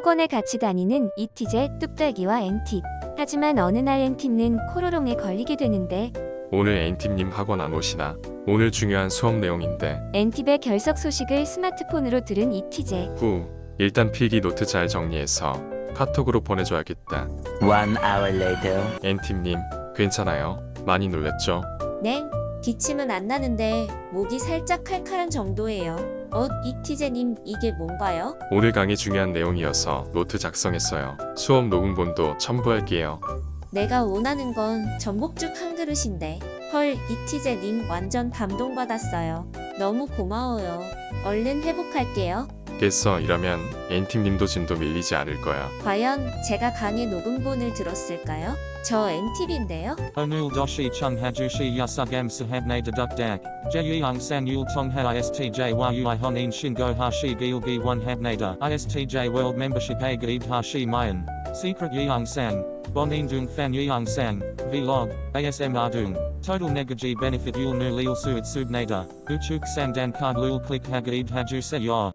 학원에 같이 다니는 이티제, 뚝딱이와 엔팁. 하지만 어느 날 엔팁는 코로롱에 걸리게 되는데 오늘 엔팁님 학원 안 오시나? 오늘 중요한 수업 내용인데. 엔팁의 결석 소식을 스마트폰으로 들은 이티제. 후, 일단 필기 노트 잘 정리해서 카톡으로 보내줘야겠다. One hour later. 엔팁님, 괜찮아요? 많이 놀랬죠? 네, 기침은 안 나는데 목이 살짝 칼칼한 정도예요. 어, 이티제님 이게 뭔가요? 오늘 강의 중요한 내용이어서 노트 작성했어요. 수업 녹음본도 첨부할게요. 내가 원하는 건 전복죽 한 그릇인데. 헐, 이티제님 완전 감동받았어요. 너무 고마워요. 얼른 회복할게요. 겠어 이러면 엔팁님도 진도 밀리지 않을 거야. 과연 제가 강의 녹음본을 들었을까요? 저 엔팁인데요. 오늘도 시청해주셔서 감사합니다 deduk dak. Jeyung san yul tong ha istj yu honin shingo hashi gilgi one habnada. Istj world membership a gaib hashi mayan. Secret yeung san. Bonin dung fan yeung san. Vlog. ASM ardung. Total negaji benefit yul nu lil suit subnada. Uchuk sang dan card lul click hagaib haju se ya.